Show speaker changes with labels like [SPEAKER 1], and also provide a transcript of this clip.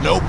[SPEAKER 1] Nope.